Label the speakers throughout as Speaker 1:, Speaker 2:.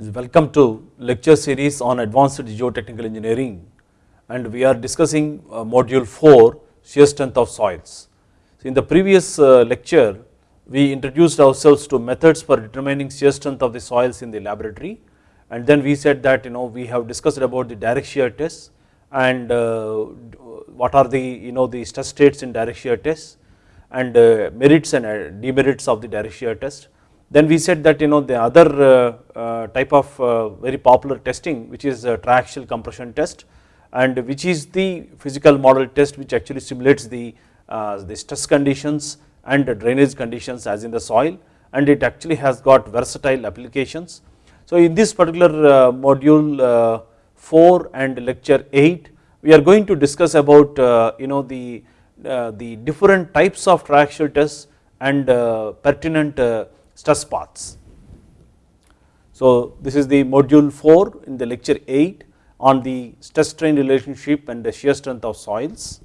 Speaker 1: Welcome to lecture series on advanced geotechnical engineering and we are discussing uh, module 4 shear strength of soils. So in the previous uh, lecture we introduced ourselves to methods for determining shear strength of the soils in the laboratory and then we said that you know we have discussed about the direct shear test and uh, what are the you know the stress states in direct shear test and merits and demerits of the direct shear test. Then we said that you know the other uh, type of very popular testing which is triaxial compression test and which is the physical model test which actually simulates the, the stress conditions and drainage conditions as in the soil and it actually has got versatile applications. So in this particular module 4 and lecture 8 we are going to discuss about you know the uh, the different types of triaxial tests and uh, pertinent uh, stress paths. So this is the module 4 in the lecture 8 on the stress strain relationship and the shear strength of soils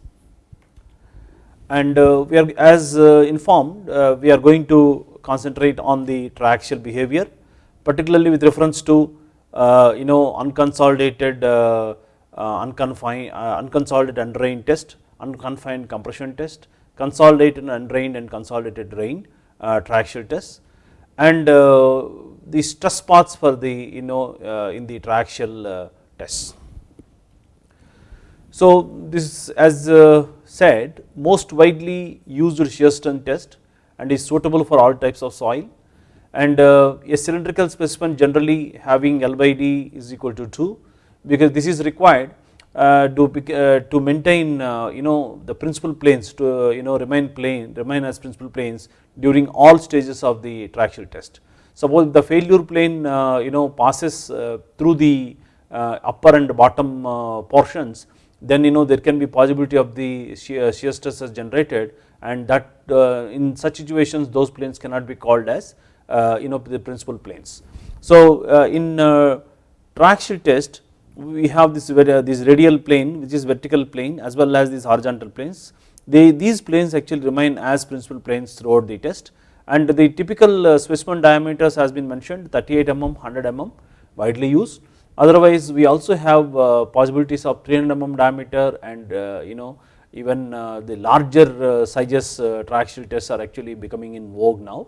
Speaker 1: and uh, we are as uh, informed uh, we are going to concentrate on the triaxial behavior particularly with reference to you know unconsolidated unconfined unconsolidated undrained test unconfined compression test, consolidated undrained and consolidated drained uh, triaxial test and uh, the stress paths for the you know uh, in the triaxial tests. So this as said most widely used shear strength test and is suitable for all types of soil and a cylindrical specimen generally having L by D is equal to 2 because this is required uh, Uh, to, uh, to maintain uh, you know the principal planes to uh, you know remain plane remain as principal planes during all stages of the triaxial test. Suppose the failure plane uh, you know passes through the upper and bottom portions then you know there can be possibility of the shear, shear stress is generated and that in such situations those planes cannot be called as you know the principal planes. So in triaxial test we have this, this radial plane which is vertical plane as well as these horizontal planes. They, these planes actually remain as principal planes throughout the test and the typical uh, specimen diameters has been mentioned 38 mm, 100 mm widely used. Otherwise we also have uh, possibilities of 300 mm diameter and uh, you know even the larger sizes triaxial tests are actually becoming in vogue now.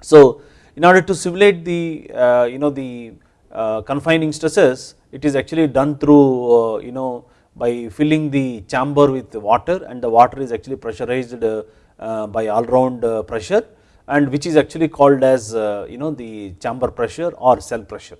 Speaker 1: So in order to simulate the you know the uh, confining stresses it is actually done through uh, you know by filling the chamber with water and the water is actually pressurized uh, by all round pressure and which is actually called as you know the chamber pressure or cell pressure.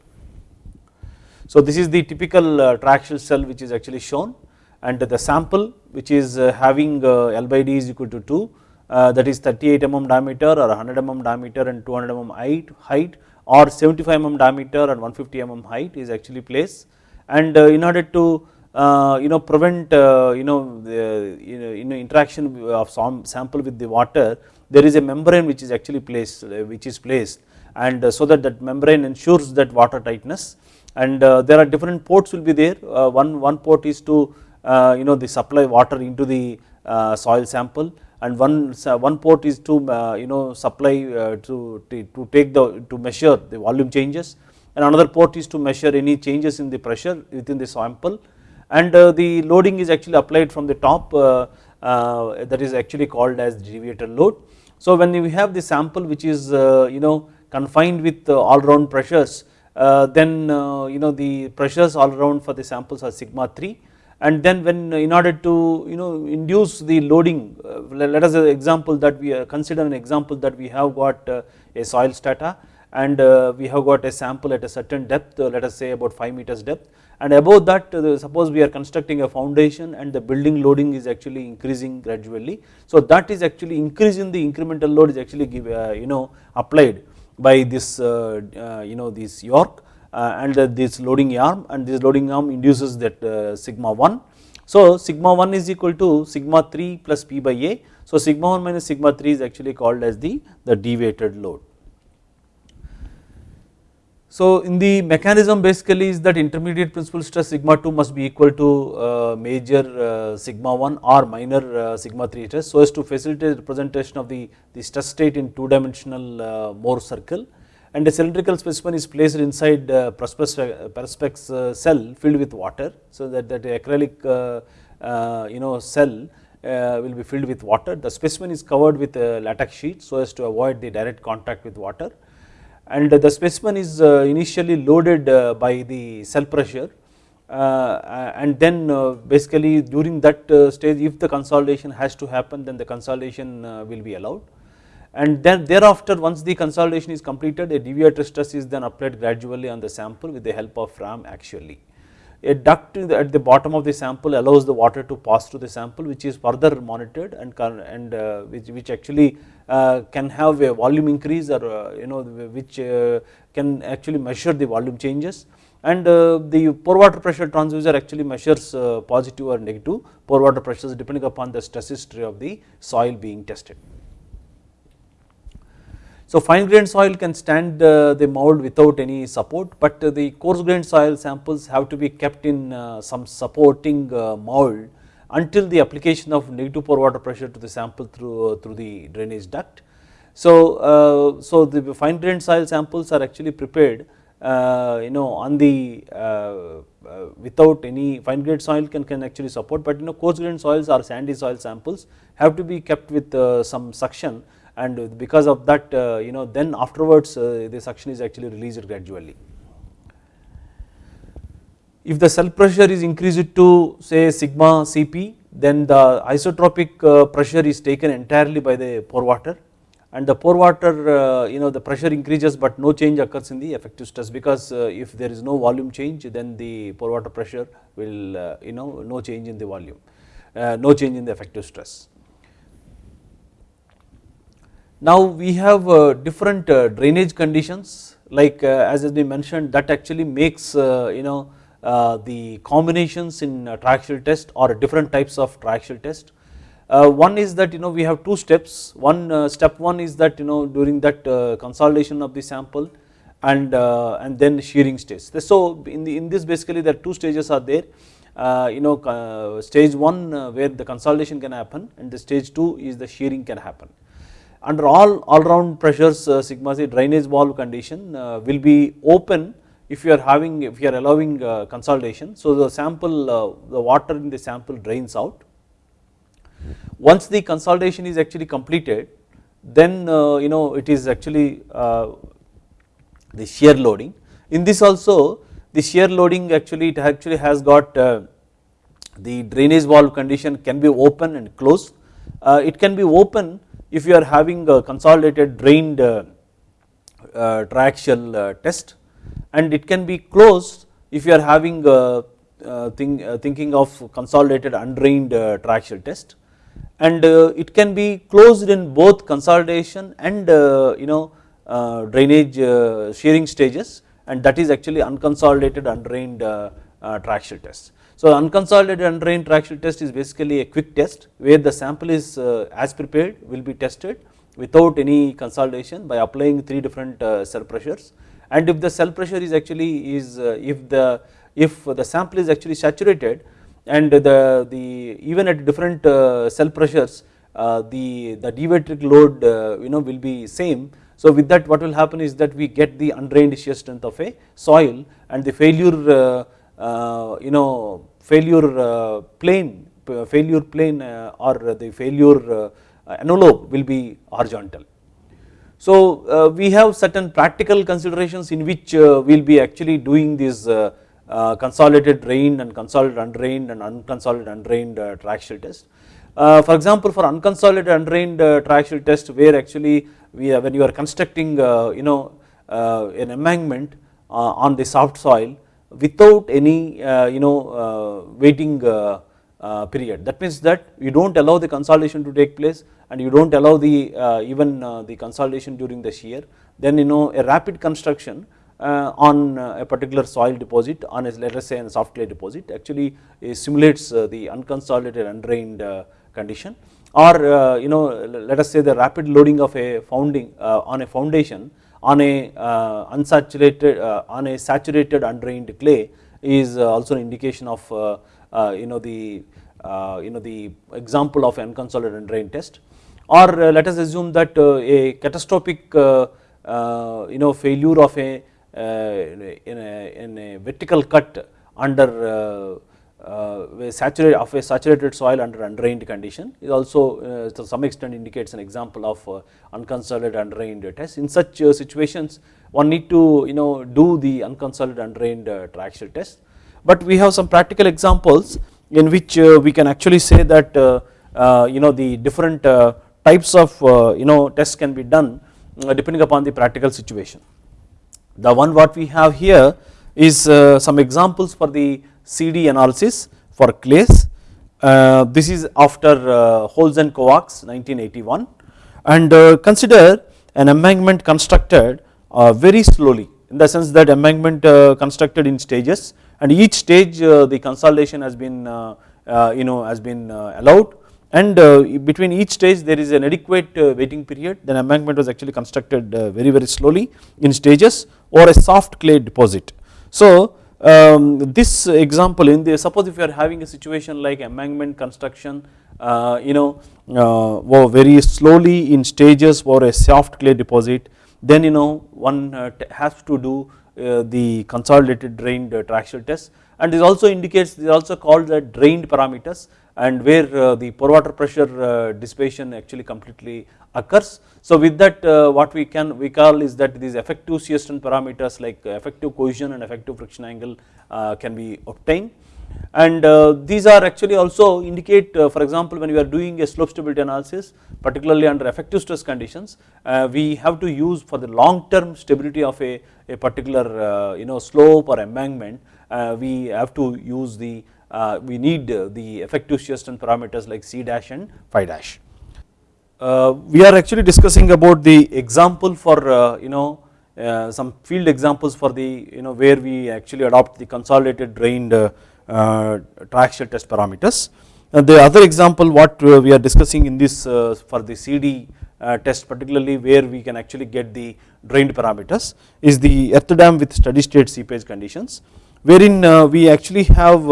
Speaker 1: So this is the typical triaxial cell which is actually shown and the sample which is having L by D is equal to 2 that is 38 mm diameter or 100 mm diameter and 200 mm height or 75 mm diameter and 150 mm height is actually placed. And uh, in order to uh, you know prevent uh, you know the you know, interaction of some sample with the water there is a membrane which is actually placed which is placed. And so that that membrane ensures that water tightness. And there are different ports will be there. One one port is to you know the supply water into the soil sample and one one port is to uh, you know supply uh, to, to take the to measure the volume changes. And another port is to measure any changes in the pressure within the sample. And uh, the loading is actually applied from the top that is actually called as deviator load. So when we have the sample which is you know confined with all round pressures then you know the pressures all around for the samples are sigma 3 and then when in order to you know induce the loading uh, let us an example that we uh, consider an example that we have got uh, a soil strata and we have got a sample at a certain depth let us say about 5 meters depth and above that suppose we are constructing a foundation and the building loading is actually increasing gradually. So that is actually increasing the incremental load is actually give, you know applied by this you know this yoke uh, and this loading arm and this loading arm induces that uh, sigma 1. So sigma 1 is equal to sigma 3 plus P by A. So sigma 1 minus sigma 3 is actually called as the, the deviated load. So in the mechanism basically is that intermediate principal stress sigma 2 must be equal to uh, major uh, sigma 1 or minor uh, sigma 3 stress so as to facilitate representation of the, the stress state in two dimensional uh, Mohr circle and a cylindrical specimen is placed inside uh, perspex uh, cell filled with water. So, that, that acrylic you know cell will be filled with water. The specimen is covered with a latex sheet so as to avoid the direct contact with water and the specimen is initially loaded by the cell pressure uh, and then uh, basically during that uh, stage if the consolidation has to happen then the consolidation will be allowed and then thereafter once the consolidation is completed a deviator stress is then applied gradually on the sample with the help of ram axially. A duct at the bottom of the sample allows the water to pass through the sample which is further monitored and, and uh, which, which actually uh, can have a volume increase or uh, you know which can actually measure the volume changes and uh, the pore water pressure transducer actually measures uh, positive or negative pore water pressures depending upon the stress history of the soil being tested. So fine grained soil can stand uh, the mold without any support but the coarse grained soil samples have to be kept in some supporting mold until the application of negative pore water pressure to the sample through, through the drainage duct. So, so the fine grained soil samples are actually prepared uh, you know on the uh, uh, without any fine grained soil can, can actually support but you know coarse grained soils or sandy soil samples have to be kept with some suction and because of that you know then afterwards the suction is actually released gradually. If the cell pressure is increased to say sigma Cp then the isotropic pressure is taken entirely by the pore water and the pore water uh, you know the pressure increases but no change occurs in the effective stress because uh, if there is no volume change then the pore water pressure will uh, you know no change in the volume no change in the effective stress. Now we have different drainage conditions like as has been mentioned that actually makes you know the combinations in triaxial test or different types of triaxial test uh, one is that you know we have two steps, one uh, step one is that you know during that uh, consolidation of the sample and uh, and then shearing stage. So in the in this basically there are two stages are there uh, you know uh, stage 1 where the consolidation can happen and the stage 2 is the shearing can happen. Under all all round pressures sigma c drainage valve condition will be open if you are having if you are allowing consolidation. So the sample the water in the sample drains out once the consolidation is actually completed then uh, you know it is actually uh, the shear loading. In this also the shear loading actually it actually has got uh, the drainage valve condition can be open and closed. it can be open if you are having a consolidated drained uh, uh, triaxial uh, test and it can be closed if you are having think, thinking of consolidated undrained triaxial test and uh, it can be closed in both consolidation and uh, you know uh, drainage shearing stages and that is actually unconsolidated undrained triaxial test. So unconsolidated undrained triaxial test is basically a quick test where the sample is as prepared will be tested without any consolidation by applying three different cell pressures and if the cell pressure is actually is if the if the sample is actually saturated and the, the even at different uh, cell pressures uh, the, the deviatoric load uh, you know will be same. So with that what will happen is that we get the undrained shear strength of a soil and the failure you know failure plane failure plane or the failure envelope will be horizontal. So uh, we have certain practical considerations in which uh, we will be actually doing this uh, uh, consolidated drained and consolidated undrained and unconsolidated undrained uh, triaxial test. Uh, for example, for unconsolidated undrained triaxial test where actually we when you are constructing you know an embankment on the soft soil without any uh, you know uh, waiting uh, period. That means that you do not allow the consolidation to take place and you do not allow the even the consolidation during the shear then you know a rapid construction uh, on uh, a particular soil deposit on a let us say a soft clay deposit actually simulates uh, the unconsolidated undrained condition or you know let us say the rapid loading of a founding on a foundation on a uh, unsaturated uh, on a saturated undrained clay is uh, also an indication of you know the you know the example of unconsolidated undrained test. Or let us assume that a catastrophic uh, you know failure of a in a, in a vertical cut under uh, saturated of a saturated soil under undrained condition is also uh, to some extent indicates an example of uh, unconsolidated undrained test. In such uh, situations one need to you know do the unconsolidated undrained uh, triaxial test, but we have some practical examples in which uh, we can actually say that you know the different types of you know tests can be done depending upon the practical situation. The one what we have here is some examples for the CD analysis for clays. Uh, this is after uh, and Kovacs 1981 and uh, consider an embankment constructed uh, very slowly in the sense that embankment uh, constructed in stages and each stage uh, the consolidation has been you know has been allowed and between each stage there is an adequate waiting period then embankment was actually constructed very very slowly in stages or a soft clay deposit. So um, this example in the suppose if you are having a situation like embankment construction uh, you know uh, very slowly in stages for a soft clay deposit then you know one uh, has to do uh, the consolidated drained uh, triaxial test. And this also indicates this also called the drained parameters and where uh, the pore water pressure dissipation actually completely occurs. So with that uh, what we can we call is that these effective shear strength parameters like effective cohesion and effective friction angle uh, can be obtained and uh, these are actually also indicate for example when we are doing a slope stability analysis particularly under effective stress conditions we have to use for the long term stability of a, a particular you know slope or embankment we have to use the Uh, we need uh, the effective shear strength parameters like C dash and phi dash. Uh, we are actually discussing about the example for uh, you know uh, some field examples for the you know where we actually adopt the consolidated drained uh, triaxial test parameters. And the other example what we are discussing in this for the CD test particularly where we can actually get the drained parameters is the earth dam with steady state seepage conditions wherein we actually have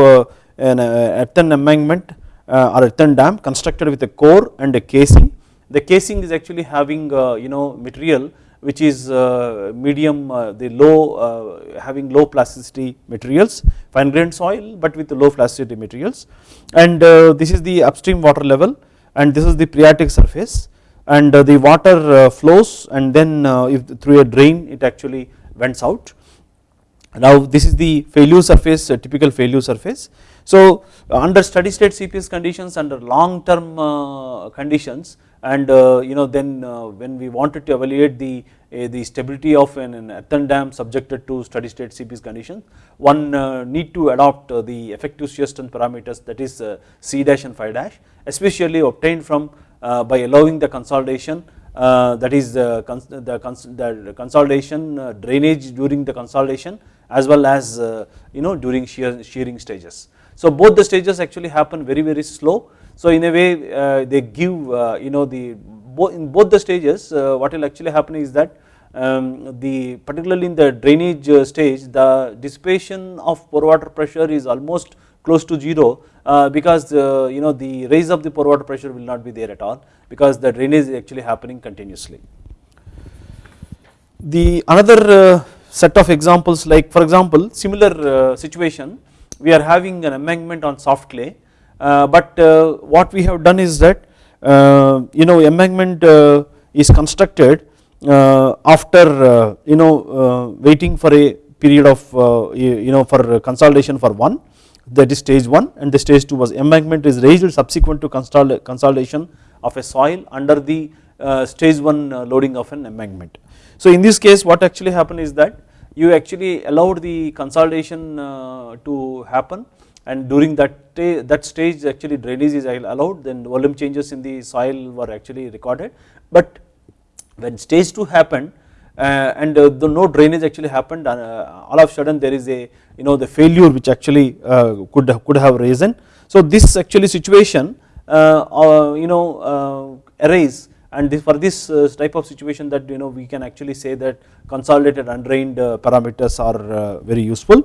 Speaker 1: an uh, earthen embankment uh, or earthen dam constructed with a core and a casing the casing is actually having uh, you know material which is uh, medium uh, the low uh, having low plasticity materials fine grained soil but with low plasticity materials and this is the upstream water level and this is the phreatic surface and the water flows and then if through a drain it actually vents out. Now this is the failure surface typical failure surface. So under steady state seepage conditions under long term conditions and uh, you know then uh, when we wanted to evaluate the uh, the stability of an, an earthen dam subjected to steady state seepage conditions one need to adopt the effective shear strength parameters that is C dash and phi dash especially obtained from by allowing the consolidation uh, that is the, cons the, cons the consolidation uh, drainage during the consolidation as well as uh, you know during shear, shearing stages. So both the stages actually happen very very slow so in a way uh, they give uh, you know the in both the stages uh, what will actually happen is that um, the particularly in the drainage stage the dissipation of pore water pressure is almost close to 0 uh, because uh, you know the raise of the pore water pressure will not be there at all because the drainage is actually happening continuously. The another uh, set of examples like for example similar situation we are having an embankment on soft clay uh, but uh, what we have done is that uh, you know embankment uh, is constructed uh, after uh, you know waiting for a period of you know for consolidation for one that is stage 1 and the stage 2 was embankment is raised subsequent to consolidation of a soil under the stage 1 loading of an embankment. So in this case what actually happened is that you actually allowed the consolidation to happen. And during that that stage actually drainage is allowed then volume changes in the soil were actually recorded. But when stage 2 happened uh, and uh, the no drainage actually happened uh, all of a sudden there is a you know the failure which actually uh, could could have risen so this actually situation uh, uh, you know arise and this for this type of situation that you know we can actually say that consolidated undrained parameters are very useful.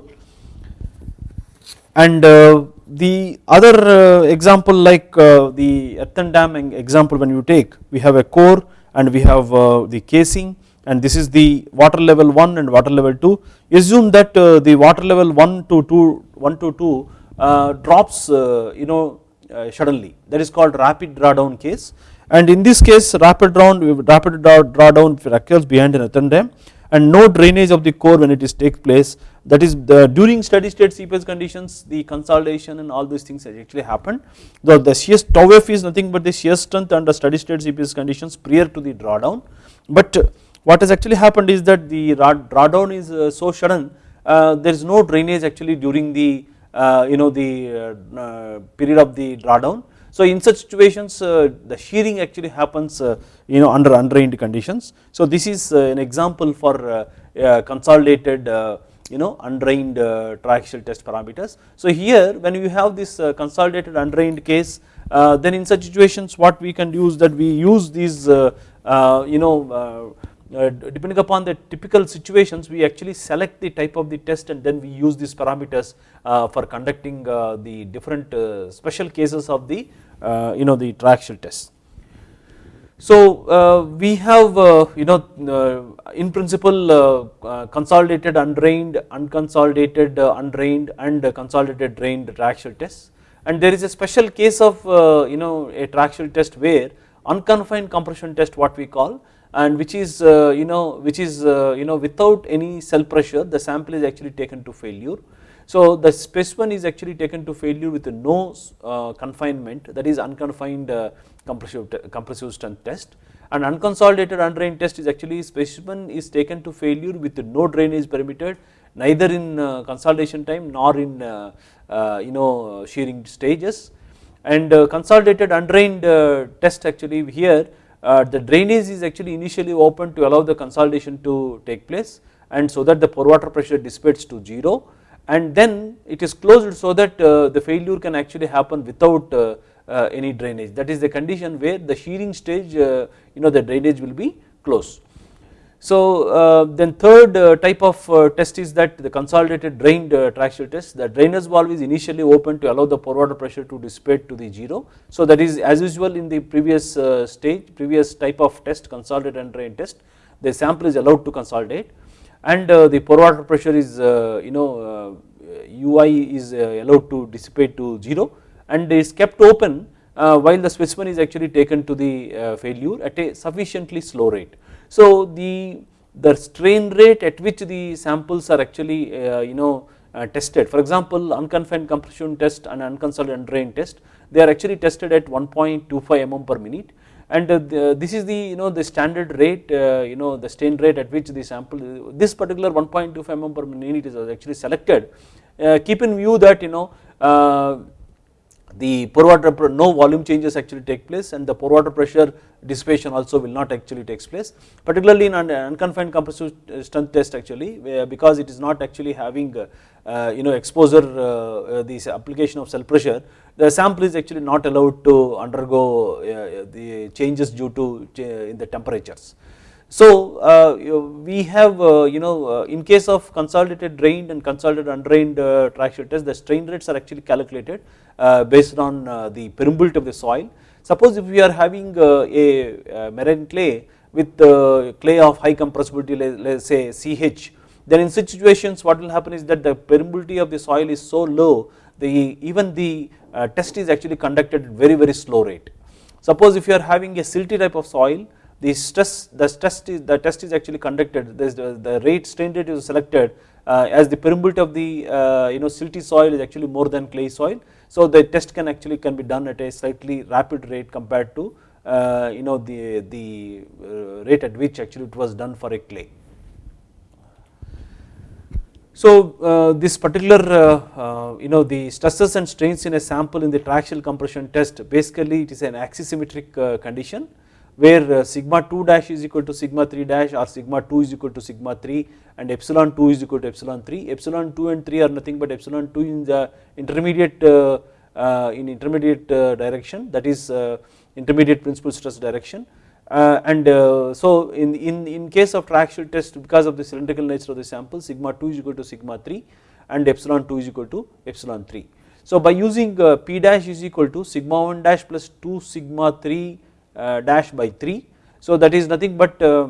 Speaker 1: And uh, the other uh, example like uh, the earthen dam example when you take we have a core and we have the casing. And this is the water level 1 and water level 2 assume that uh, the water level 1 to 2 1 to 2 uh, drops uh, you know uh, suddenly. That is called rapid drawdown case and in this case rapid draw rapid drawdown occurs behind an earthen and no drainage of the core when it is takes place. That is the during steady state seepage conditions the consolidation and all these things actually happened. The, the shear tau f is nothing but the shear strength under steady state seepage conditions prior to the drawdown. But what has actually happened is that the drawdown is uh, so sudden uh, there is no drainage actually during the uh, you know the period of the drawdown so in such situations uh, the shearing actually happens uh, you know under undrained conditions. So this is uh, an example for consolidated you know undrained triaxial test parameters. So here when you have this consolidated undrained case then in such situations what we can use that we use these you know uh, Uh, depending upon the typical situations we actually select the type of the test and then we use these parameters uh, for conducting uh, the different uh, special cases of the uh, you know the triaxial test. So we have you know in principle consolidated undrained, unconsolidated undrained and consolidated drained triaxial tests and there is a special case of you know a triaxial test where unconfined compression test what we call and which is uh, you know which is uh, you know without any cell pressure the sample is actually taken to failure. So the specimen is actually taken to failure with no uh, confinement that is unconfined compressive, compressive strength test and unconsolidated undrained test is actually specimen is taken to failure with no drainage permitted neither in consolidation time nor in you know shearing stages and consolidated undrained test actually here uh, the drainage is actually initially open to allow the consolidation to take place and so that the pore water pressure dissipates to 0 and then it is closed so that uh, the failure can actually happen without uh, uh any drainage that is the condition where the shearing stage uh, you know the drainage will be closed. So uh, then third uh, type of uh, test is that the consolidated drained uh, triaxial test. The drainage valve is initially open to allow the pore water pressure to dissipate to the 0 so that is as usual in the previous stage previous type of test consolidated and drained test the sample is allowed to consolidate. And the pore water pressure is you know UI is allowed to dissipate to 0 and is kept open while the specimen is actually taken to the failure at a sufficiently slow rate. So the, the strain rate at which the samples are actually uh, you know uh, tested. For example unconfined compression test and unconsolidated drain test they are actually tested at 1.25 mm per minute. And uh, the, this is the you know the standard rate uh, you know the strain rate at which the sample this particular 1.25 mm per minute is actually selected. Uh, keep in view that you know uh, the pore water no volume changes actually take place and the pore water pressure dissipation also will not actually takes place particularly in an unconfined compressive strength test actually because it is not actually having uh, uh, you know exposure uh, this application of cell pressure the sample is actually not allowed to undergo the changes due to in the temperatures. So uh, we have uh, you know uh, in case of consolidated drained and consolidated undrained uh, triaxial test the strain rates are actually calculated uh, based on uh, the permeability of the soil. Suppose if we are having a marine clay with clay of high compressibility let us say CH then in such situations what will happen is that the permeability of the soil is so low the even the test is actually conducted at very very slow rate. Suppose if you are having a silty type of soil the stress the test is the test is actually conducted the, the rate strain rate is selected uh, as the permeability of the uh, you know silty soil is actually more than clay soil. So the test can actually can be done at a slightly rapid rate compared to uh, you know the the uh, rate at which actually it was done for a clay. So uh, this particular uh, you know the stresses and strains in a sample in the triaxial compression test basically it is an axisymmetric condition where uh, sigma 2 dash is equal to sigma 3 dash or sigma 2 is equal to sigma 3 and epsilon 2 is equal to epsilon 3. Epsilon 2 and 3 are nothing but epsilon 2 in the intermediate uh, uh, in intermediate direction that is intermediate principal stress direction and so in, in, in case of triaxial test because of the cylindrical nature of the sample sigma 2 is equal to sigma 3 and epsilon 2 is equal to epsilon 3. So by using p dash is equal to sigma 1 dash plus 2 sigma 3 uh, dash by 3. So that is nothing but uh,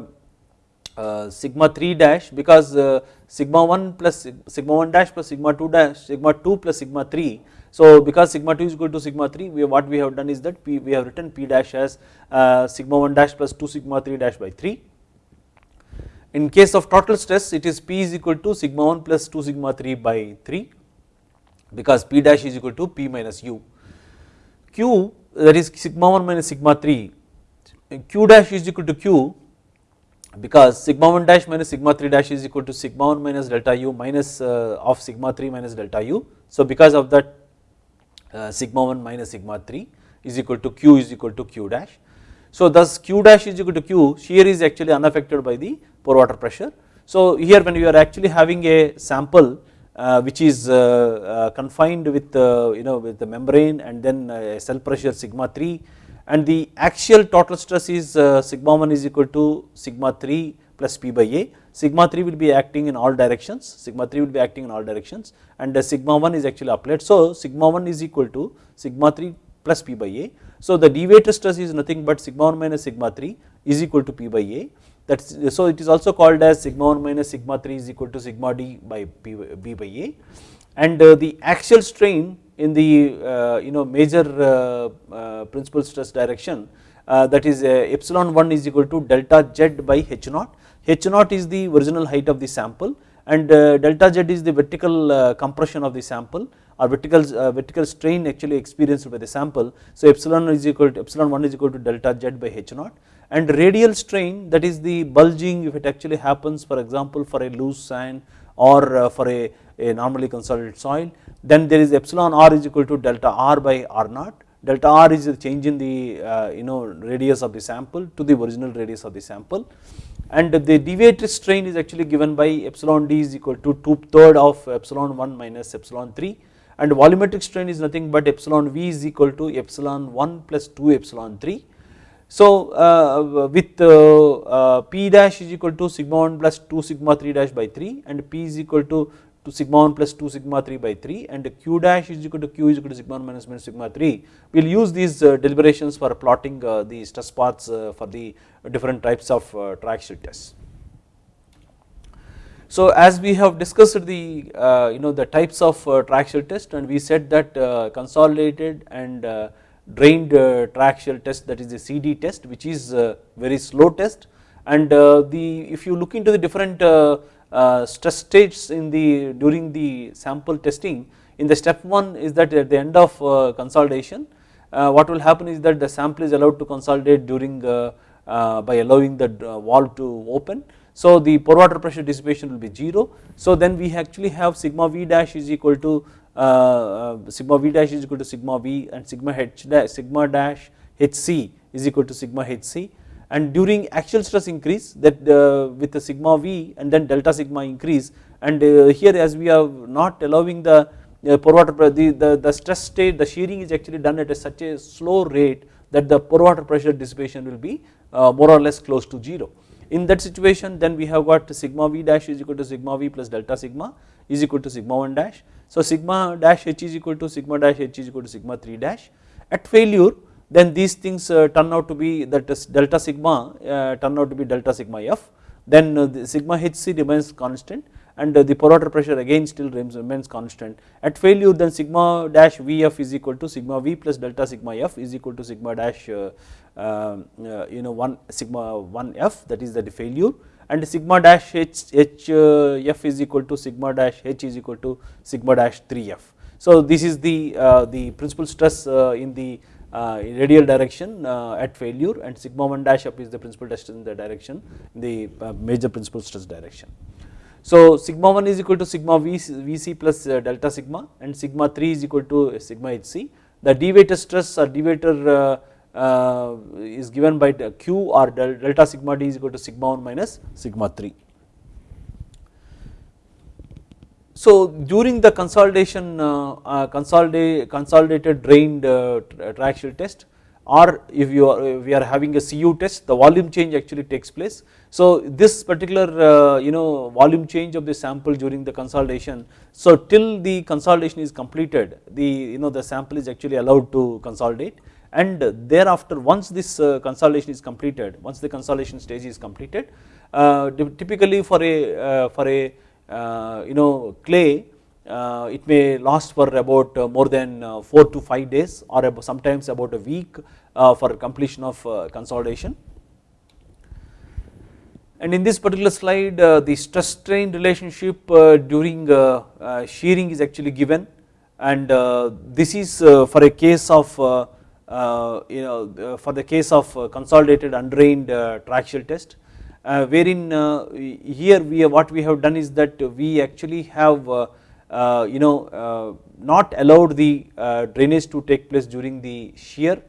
Speaker 1: uh, sigma 3 dash because uh, sigma 1 plus sigma 1 dash plus sigma 2 dash sigma 2 plus sigma 3 so because sigma 2 is equal to sigma 3 we what we have done is that P, we have written P dash as uh, sigma 1 dash plus 2 sigma 3 dash by 3 in case of total stress it is P is equal to sigma 1 plus 2 sigma 3 by 3 because P dash is equal to P minus U. Q that is sigma 1 minus sigma 3 Q dash is equal to Q because sigma 1 dash minus sigma 3 dash is equal to sigma 1 minus delta U minus uh, of sigma 3 minus delta U. So because of that uh, sigma 1 minus sigma 3 is equal to Q is equal to Q dash. So thus Q dash is equal to Q shear is actually unaffected by the pore water pressure. So here when you are actually having a sample Uh, which is uh, uh, confined with uh, you know with the membrane and then uh, cell pressure sigma 3 and the axial total stress is sigma 1 is equal to sigma 3 plus P by A, sigma 3 will be acting in all directions, sigma 3 will be acting in all directions. And the sigma 1 is actually applied. So sigma 1 is equal to sigma 3 plus P by A. So the deviator stress is nothing but sigma 1 minus sigma 3 is equal to P by A so it is also called as sigma 1 minus sigma 3 is equal to sigma d by b by A. And uh, the axial strain in the uh, you know major uh, uh principal stress direction uh, that is uh, epsilon 1 is equal to delta z by h naught, h naught is the original height of the sample and delta z is the vertical compression of the sample or vertical vertical strain actually experienced by the sample. So epsilon is equal to epsilon 1 is equal to delta z by h naught and radial strain that is the bulging if it actually happens for example for a loose sand or uh, for a, a normally consolidated soil then there is epsilon r is equal to delta r by r naught. Delta r is the change in the uh, you know radius of the sample to the original radius of the sample. And the deviated strain is actually given by epsilon d is equal to 2 third of epsilon 1 minus epsilon 3 and volumetric strain is nothing but epsilon v is equal to epsilon 1 plus 2 epsilon 3 so uh, with uh, uh, P dash is equal to sigma 1 plus 2 sigma 3 dash by 3 and P is equal to, to sigma 1 plus 2 sigma 3 by 3 and Q dash is equal to Q is equal to sigma 1 minus minus sigma 3. We will use these deliberations for plotting the stress paths for the different types of triaxial tests. So as we have discussed the uh, you know the types of uh, triaxial test and we said that uh, consolidated and drained uh, triaxial test that is the CD test which is very slow test. And uh, the if you look into the different uh, stress states in the during the sample testing in the step 1 is that at the end of consolidation what will happen is that the sample is allowed to consolidate during by allowing the valve to open. So the pore water pressure dissipation will be 0 so then we actually have sigma v dash is equal to uh, uh, Uh, uh, sigma v dash is equal to sigma v and sigma h dash sigma dash hc is equal to sigma hc and during axial stress increase that uh, with the sigma v and then delta sigma increase and uh, here as we are not allowing the pore water the, the, the stress state the shearing is actually done at a such a slow rate that the pore water pressure dissipation will be more or less close to 0. In that situation then we have got sigma v dash is equal to sigma v plus delta sigma is equal to sigma 1 dash so sigma dash h is equal to sigma dash h is equal to sigma 3 dash. At failure then these things uh, turn out to be that is delta sigma uh, turn out to be delta sigma f then uh, the sigma hc remains constant and the water pressure again still remains constant. At failure then sigma dash vf is equal to sigma v plus delta sigma f is equal to sigma dash uh, uh, you know 1 sigma 1 f that is the failure and sigma dash h, h uh, f is equal to sigma dash h is equal to sigma dash 3 f. So this is the, uh, the principal stress uh, in the uh, radial direction uh, at failure and sigma 1 dash up is the principal stress in the direction the uh, major principal stress direction. So sigma 1 is equal to sigma v, vc plus delta sigma and sigma 3 is equal to sigma hc. The deviator stress or deviator uh, is given by q or delta sigma d is equal to sigma 1 minus sigma 3. So during the consolidation uh, uh, consolidate, consolidated drained uh, triaxial test or if you are if we are having a CU test the volume change actually takes place. So this particular uh, you know volume change of the sample during the consolidation so till the consolidation is completed the you know the sample is actually allowed to consolidate and thereafter once this uh, consolidation is completed once the consolidation stage is completed uh, typically for a uh, for a uh, you know clay uh, it may last for about more than 4 to 5 days or sometimes about a week for completion of consolidation. And in this particular slide the stress strain relationship during shearing is actually given and this is for a case of uh, Uh, you know uh, for the case of uh, consolidated undrained uh, triaxial test uh, wherein here we what we have done is that we actually have you know not allowed the drainage to take place during the shear.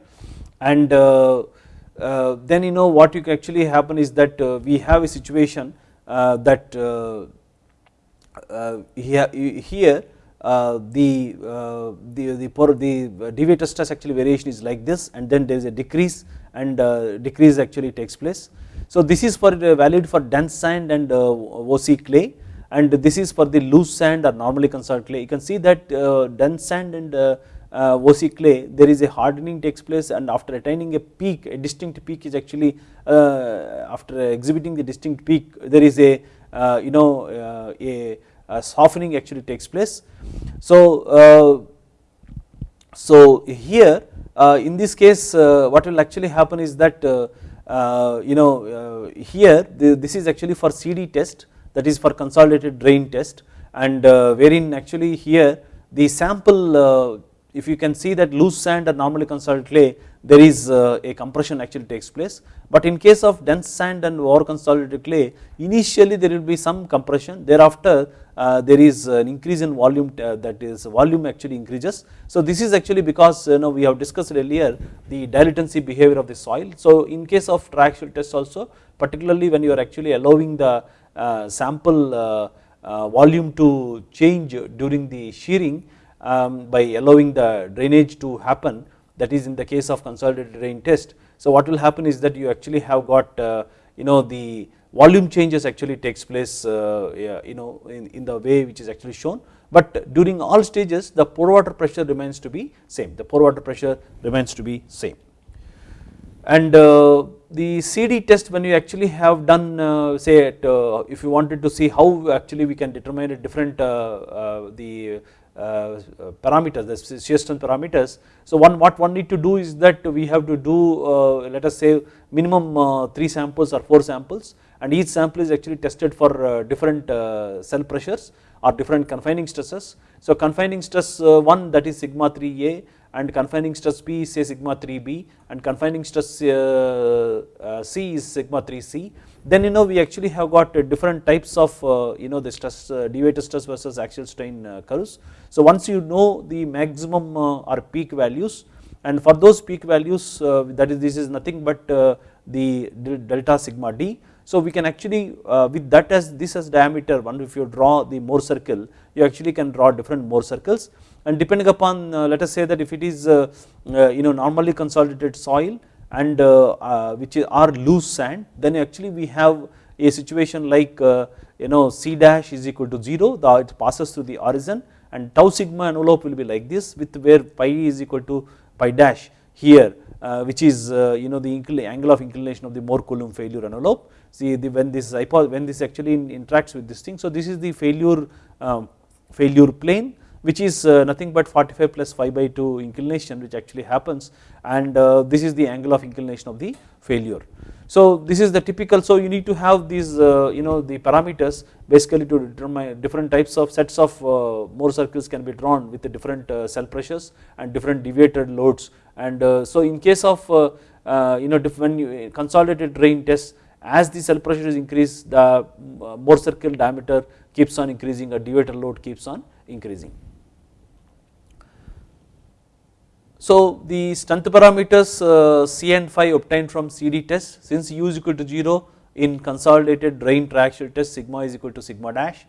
Speaker 1: And then you know what you actually happen is that we have a situation that here uh, the, uh, the, the, the deviator stress actually variation is like this and then there is a decrease and uh, decrease actually takes place. So this is for valid for dense sand and OC clay and this is for the loose sand or normally consolidated clay. You can see that dense sand and uh, OC clay there is a hardening takes place and after attaining a peak a distinct peak is actually uh, after exhibiting the distinct peak there is a uh, you know a softening actually takes place. So, uh, so here uh, in this case uh, what will actually happen is that you know here this is actually for CD test that is for consolidated drain test. And wherein actually here the sample if you can see that loose sand or normally consolidated clay there is a compression actually takes place. But in case of dense sand and over consolidated clay initially there will be some compression. Thereafter uh, there is an increase in volume uh, that is volume actually increases. So this is actually because you know we have discussed earlier the dilatancy behavior of the soil. So in case of triaxial test also particularly when you are actually allowing the uh, sample uh, uh, volume to change during the shearing um, by allowing the drainage to happen that is in the case of consolidated drain test. So what will happen is that you actually have got uh, you know the volume changes actually takes place uh, you know in, in the way which is actually shown. But during all stages the pore water pressure remains to be same. The pore water pressure remains to be same. And uh, the CD test when you actually have done uh, say at, uh, if you wanted to see how actually we can determine a different uh, uh, the uh, parameters the shear strength parameters. So one what one need to do is that we have to do let us say minimum 3 samples or 4 samples and each sample is actually tested for uh, different uh, cell pressures or different confining stresses. So confining stress uh, 1 that is sigma 3a and confining stress B is say sigma 3b and confining stress uh, uh, C is sigma 3c then you know we actually have got uh, different types of you know the stress deviator stress versus axial strain curves. So once you know the maximum or peak values and for those peak values that is this is nothing but the delta sigma d so we can actually uh, with that as this as diameter one if you draw the Mohr circle you actually can draw different Mohr circles. And depending upon uh, let us say that if it is uh, you know normally consolidated soil and which are loose sand then actually we have a situation like you know C dash is equal to 0 the it passes through the horizon and tau sigma envelope will be like this with where phi is equal to phi dash here uh, which is uh, you know the angle of inclination of the Mohr Coulomb failure envelope see the when this when this actually interacts with this thing. So this is the failure um, failure plane which is uh, nothing but 45 plus 5 by 2 inclination which actually happens. And uh, this is the angle of inclination of the failure. So this is the typical so you need to have these uh, you know the parameters basically to determine different types of sets of Mohr circles can be drawn with the different cell pressures and different deviated loads. And so in case of you know when consolidated drain tests as the cell pressure is increased the Mohr circle diameter keeps on increasing a deviator load keeps on increasing. So the strength parameters uh, C and phi obtained from CD test since U is equal to 0 in consolidated drain triaxial test sigma is equal to sigma dash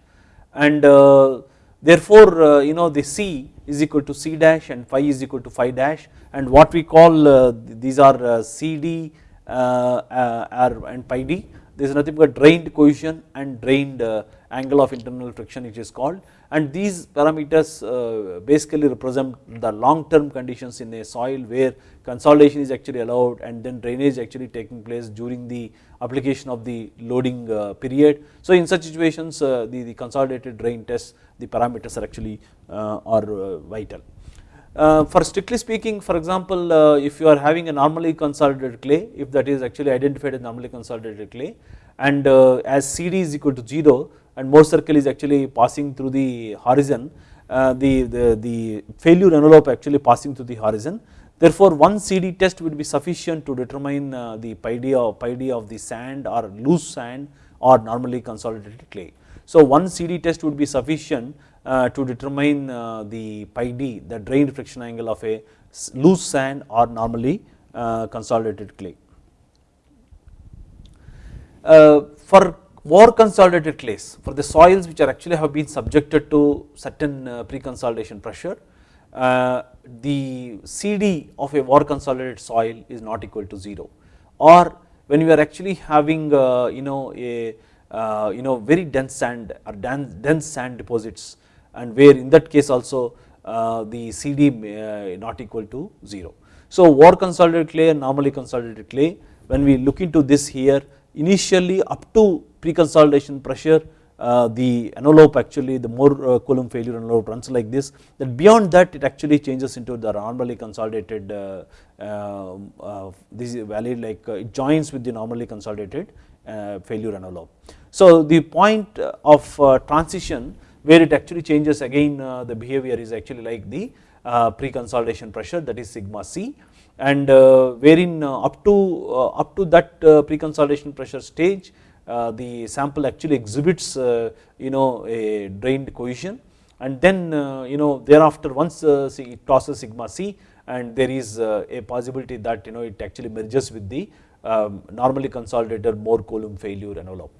Speaker 1: and uh, therefore uh, you know the C is equal to C dash and phi is equal to phi dash and what we call uh, these are uh, CD uh, uh, R and phi d there is nothing but drained cohesion and drained angle of internal friction which is called and these parameters uh, basically represent the long term conditions in a soil where consolidation is actually allowed and then drainage actually taking place during the application of the loading uh, period. So in such situations uh, the, the consolidated drain test the parameters are actually are vital. Uh, for strictly speaking for example uh, if you are having a normally consolidated clay if that is actually identified as normally consolidated clay and uh, as CD is equal to 0 and Mohr circle is actually passing through the horizon the, the, the failure envelope actually passing through the horizon therefore one CD test would be sufficient to determine the phi d of, phi d of the sand or loose sand or normally consolidated clay. So one CD test would be sufficient uh, Uh, to determine uh, the phi d the drain friction angle of a loose sand or normally uh, consolidated clay. Uh, for more consolidated clays for the soils which are actually have been subjected to certain uh, pre-consolidation pressure the CD of a more consolidated soil is not equal to 0 or when we are actually having you know a you know very dense sand or dense, dense sand deposits and where in that case also uh, the CD uh, not equal to 0. So over consolidated clay and normally consolidated clay when we look into this here initially up to pre-consolidation pressure uh, the envelope actually the Mohr uh, Coulomb failure envelope runs like this that beyond that it actually changes into the normally consolidated uh, uh this value like it joins with the normally consolidated failure envelope. So the point of transition where it actually changes again uh, the behavior is actually like the uh, pre-consolidation pressure that is sigma c and uh, wherein up to up to that pre-consolidation pressure stage the sample actually exhibits you know a drained cohesion and then you know thereafter once it crosses sigma c and there is a possibility that you know it actually merges with the um, normally consolidated Mohr Coulomb failure envelope.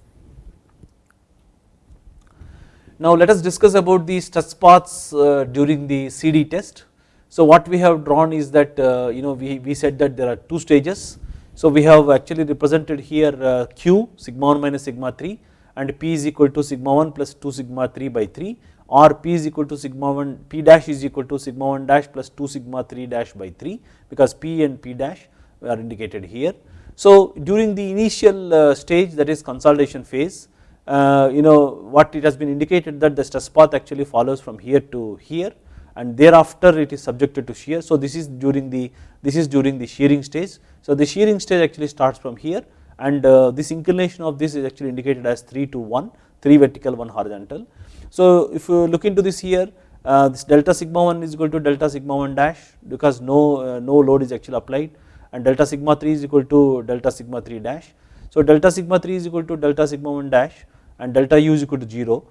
Speaker 1: Now let us discuss about the stress paths uh, during the CD test. So what we have drawn is that uh, you know we, we said that there are two stages. So we have actually represented here uh, Q sigma 1 minus sigma 3 and P is equal to sigma 1 plus 2 sigma 3 by 3 or P is equal to sigma 1 P dash is equal to sigma 1 dash plus 2 sigma 3 dash by 3 because P and P dash are indicated here. So during the initial stage that is consolidation phase uh, you know what it has been indicated that the stress path actually follows from here to here and thereafter it is subjected to shear. So this is during the this is during the shearing stage. So the shearing stage actually starts from here and uh, this inclination of this is actually indicated as 3 to 1 3 vertical 1 horizontal. So if you look into this here uh, this delta sigma 1 is equal to delta sigma 1 dash because no no load is actually applied and delta sigma 3 is equal to delta sigma 3 dash. So delta sigma 3 is equal to delta sigma 1 dash and delta u is equal to 0.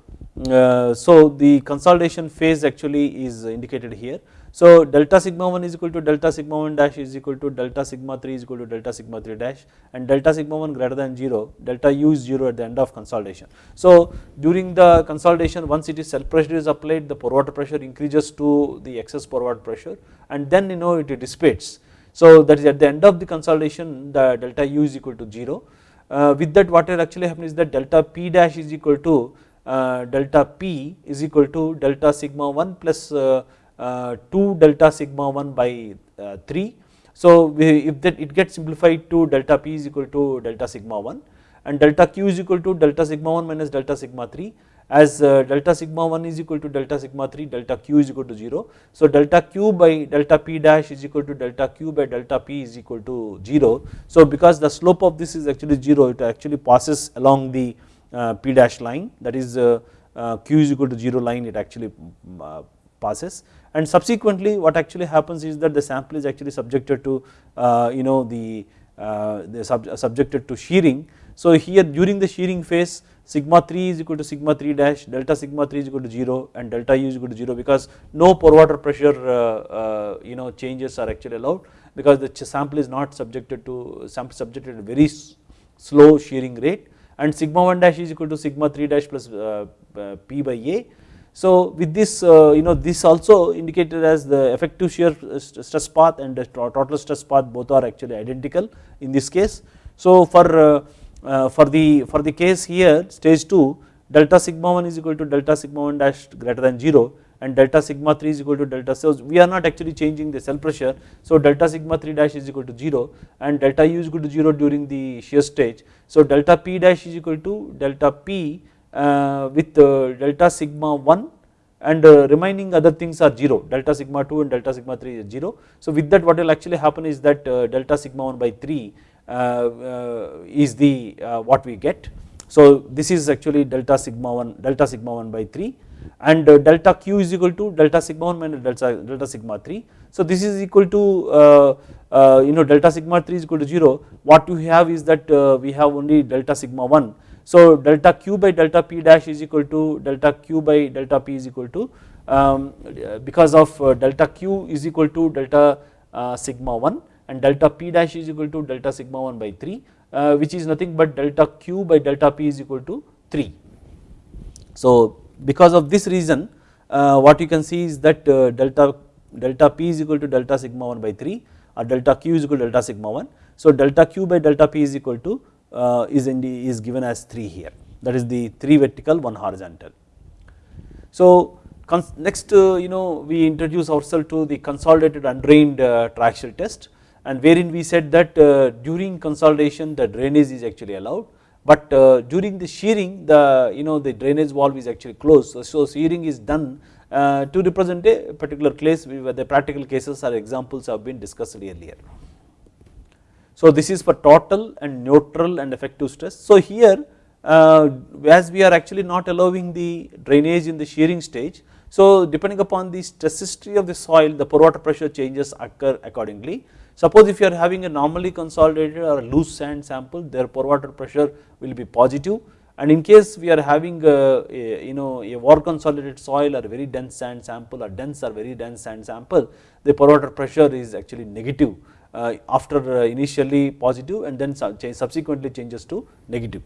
Speaker 1: Uh, so the consolidation phase actually is indicated here. So delta sigma 1 is equal to delta sigma 1 dash is equal to delta sigma 3 is equal to delta sigma 3 dash and delta sigma 1 greater than 0 delta u is 0 at the end of consolidation. So during the consolidation once it is cell pressure is applied the pore water pressure increases to the excess pore water pressure and then you know it dissipates. So that is at the end of the consolidation the delta u is equal to 0 uh, with that what actually happens is that delta p dash is equal to uh, delta p is equal to delta sigma 1 plus uh, 2 delta sigma 1 by 3. So if that it gets simplified to delta p is equal to delta sigma 1 and delta q is equal to delta sigma 1 minus delta sigma 3 as uh, delta sigma 1 is equal to delta sigma 3 delta q is equal to 0. So delta q by delta p dash is equal to delta q by delta p is equal to 0. So because the slope of this is actually 0 it actually passes along the uh, p dash line that is uh, q is equal to 0 line it actually passes and subsequently what actually happens is that the sample is actually subjected to you know the, the sub subjected to shearing. So here during the shearing phase sigma 3 is equal to sigma 3 dash delta sigma 3 is equal to 0 and delta u is equal to 0 because no pore water pressure uh, uh, you know changes are actually allowed because the sample is not subjected to sample subjected to very slow shearing rate and sigma 1 dash is equal to sigma 3 dash plus uh, p by a. So with this you know this also indicated as the effective shear stress path and the total stress path both are actually identical in this case. So for uh, for the for the case here stage 2 delta sigma 1 is equal to delta sigma 1 dash greater than 0 and delta sigma 3 is equal to delta so we are not actually changing the cell pressure. So delta sigma 3 dash is equal to 0 and delta u is equal to 0 during the shear stage. So delta p dash is equal to delta p uh, with uh, delta sigma 1 and uh, remaining other things are 0 delta sigma 2 and delta sigma 3 is 0 so with that what will actually happen is that uh, delta sigma 1 by 3 uh, uh, is the what we get. So this is actually delta sigma 1 delta sigma 1 by 3 and uh, delta q is equal to delta sigma 1 minus delta, delta sigma 3. So this is equal to uh, uh, you know delta sigma 3 is equal to 0 what you have is that we have only delta sigma 1 so delta q by delta p dash is equal to delta q by delta p is equal to um, because of delta q is equal to delta sigma 1 and delta p dash is equal to delta sigma 1 by 3 uh, which is nothing but delta q by delta p is equal to 3. So because of this reason uh, what you can see is that uh, delta delta p is equal to delta sigma 1 by 3 or delta q is equal to delta sigma 1. So delta q by delta p is equal to uh, is in the, is given as 3 here that is the 3 vertical 1 horizontal. So next you know we introduce ourselves to the consolidated undrained triaxial test and wherein we said that during consolidation the drainage is actually allowed but uh, during the shearing the you know the drainage valve is actually closed so, so shearing is done uh, to represent a particular case where the practical cases or examples have been discussed earlier. So this is for total and neutral and effective stress. So here uh, as we are actually not allowing the drainage in the shearing stage so depending upon the stress history of the soil the pore water pressure changes occur accordingly Suppose if you are having a normally consolidated or loose sand sample their pore water pressure will be positive and in case we are having a, a you know a over consolidated soil or very dense sand sample or dense or very dense sand sample the pore water pressure is actually negative uh, after uh, initially positive and then subsequently changes to negative.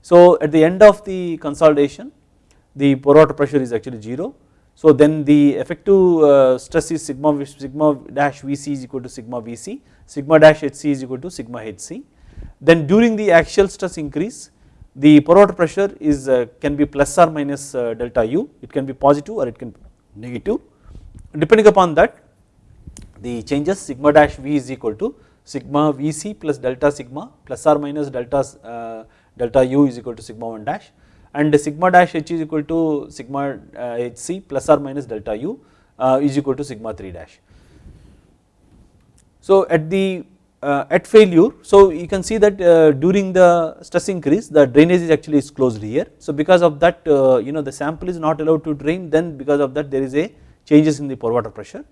Speaker 1: So at the end of the consolidation the pore water pressure is actually 0 so then the effective uh, stress is sigma sigma dash Vc is equal to sigma Vc, sigma dash Hc is equal to sigma Hc. Then during the axial stress increase, the pore water pressure is uh, can be plus or minus uh, delta u, it can be positive or it can be negative. Depending upon that, the changes sigma dash V is equal to sigma Vc plus delta sigma plus or minus delta delta u is equal to sigma 1 dash and sigma dash h is equal to sigma hc uh, plus or minus delta u uh, is equal to sigma 3 dash. So at the uh, at failure so you can see that during the stress increase the drainage is actually is closed here so because of that you know the sample is not allowed to drain then because of that there is a changes in the pore water pressure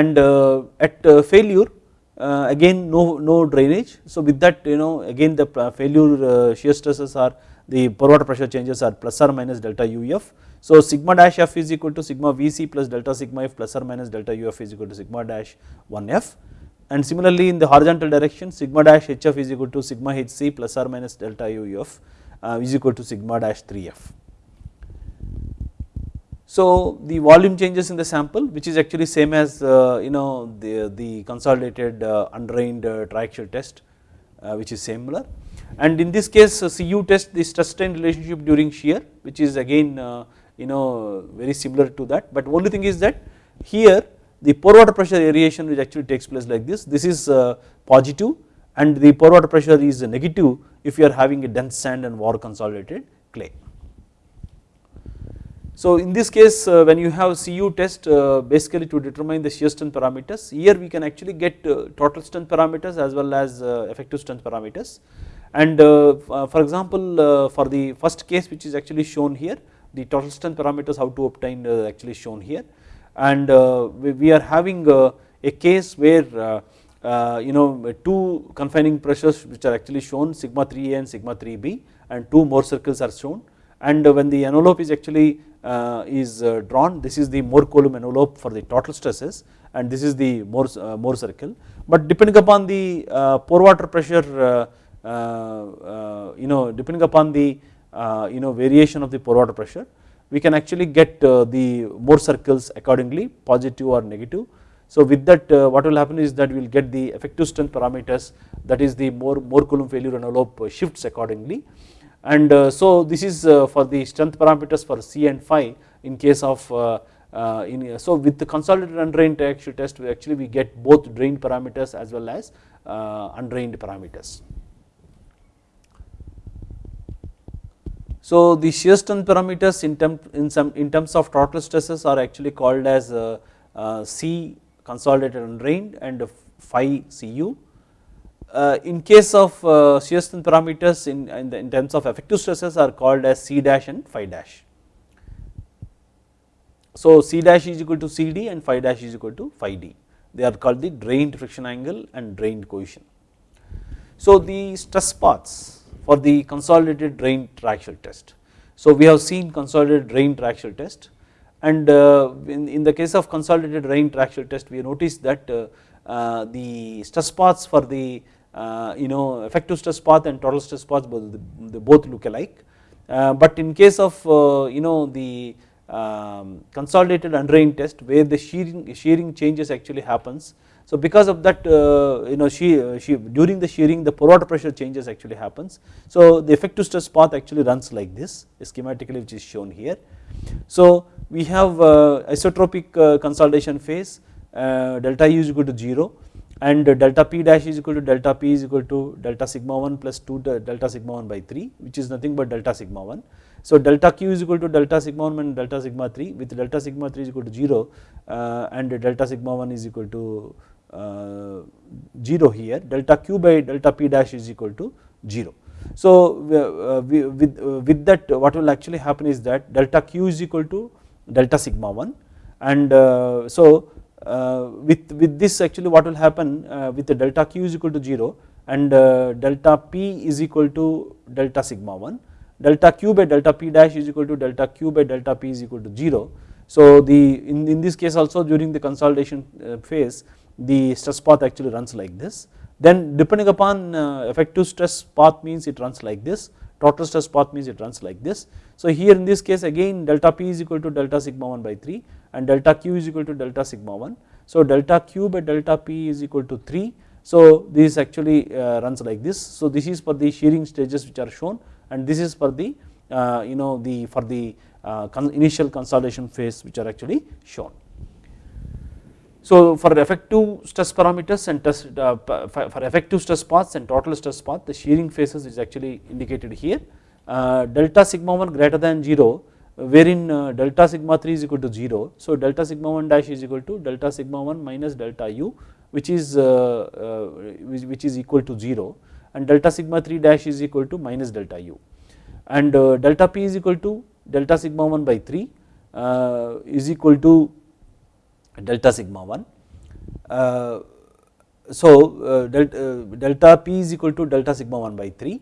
Speaker 1: and at failure uh, again no, no drainage. So with that you know again the failure uh, shear stresses are the pore water pressure changes are plus or minus delta UF. So sigma dash F is equal to sigma Vc plus delta sigma F plus or minus delta UF is equal to sigma dash 1F and similarly in the horizontal direction sigma dash HF is equal to sigma HC plus or minus delta UF uh, is equal to sigma dash 3F. So the volume changes in the sample which is actually same as uh, you know the, the consolidated uh, undrained uh, triaxial test uh, which is similar. And in this case uh, CU test the stress strain relationship during shear which is again uh, you know very similar to that. But only thing is that here the pore water pressure variation which actually takes place like this this is positive. And the pore water pressure is negative if you are having a dense sand and over consolidated clay. So in this case uh, when you have CU test uh, basically to determine the shear strength parameters here we can actually get uh, total strength parameters as well as uh, effective strength parameters. And uh, uh, for example for the first case which is actually shown here the total strength parameters how to obtain actually shown here. And we are having a case where uh, you know two confining pressures which are actually shown sigma 3a and sigma 3b and two Mohr circles are shown. And when the envelope is actually Uh, is uh, drawn. This is the Mohr Coulomb envelope for the total stresses and this is the Mohr, uh, Mohr circle. But depending upon the uh, pore water pressure uh, you know depending upon the you know variation of the pore water pressure we can actually get the Mohr circles accordingly positive or negative. So with that uh, what will happen is that we will get the effective strength parameters that is the Mohr, Mohr Coulomb failure envelope shifts accordingly and uh, so this is uh, for the strength parameters for C and phi in case of uh, in so with the consolidated undrained triaxial test we actually we get both drained parameters as well as undrained parameters. So the shear strength parameters in, term, in, some, in terms of total stresses are actually called as C consolidated undrained and phi Cu in case of uh, shear strength parameters in, in, the, in, terms of effective stresses are called as C dash and phi dash. So C dash is equal to CD and phi dash is equal to phi D they are called the drained friction angle and drained cohesion. So the stress paths for the consolidated drained triaxial test. So we have seen consolidated drained triaxial test and uh, in, in the case of consolidated drained triaxial test we noticed that uh, uh, the stress paths for the uh, you know effective stress path and total stress path both they both look alike. Uh, but in case of uh, you know the um, consolidated undrained test where the shearing shearing changes actually happens. So because of that you know she, she during the shearing the pore water pressure changes actually happens. So the effective stress path actually runs like this schematically which is shown here. So we have isotropic consolidation phase delta u is equal to 0 and delta p dash is equal to delta p is equal to delta sigma 1 plus 2 delta sigma 1 by 3 which is nothing but delta sigma 1. So delta q is equal to delta sigma 1 and delta sigma 3 with delta sigma 3 is equal to 0 uh, and delta sigma 1 is equal to uh, 0 here delta q by delta p dash is equal to 0. So uh, we, with, uh, with that what will actually happen is that delta q is equal to delta sigma 1 and uh, so with, with this actually what will happen uh, with the delta q is equal to 0 and uh, delta p is equal to delta sigma 1 delta q by delta p dash is equal to delta q by delta p is equal to 0. So the in, in this case also during the consolidation phase the stress path actually runs like this then depending upon effective stress path means it runs like this total stress path means it runs like this. So here in this case again delta p is equal to delta sigma 1 by 3 and delta q is equal to delta sigma 1. So delta q by delta p is equal to 3. So this actually uh, runs like this. So this is for the shearing stages which are shown and this is for the uh, you know the for the uh, initial consolidation phase which are actually shown. So for effective stress parameters and test, uh, for effective stress paths and total stress path the shearing phases is actually indicated here. Uh, delta sigma 1 greater than 0 wherein uh, delta sigma 3 is equal to 0. So delta sigma 1 dash is equal to delta sigma 1 minus delta u which is uh, uh, which, is equal to 0 and delta sigma 3 dash is equal to minus delta u and uh, delta p is equal to delta sigma 1 by 3 uh, is equal to delta sigma 1. Uh, so delta, delta p is equal to delta sigma 1 by 3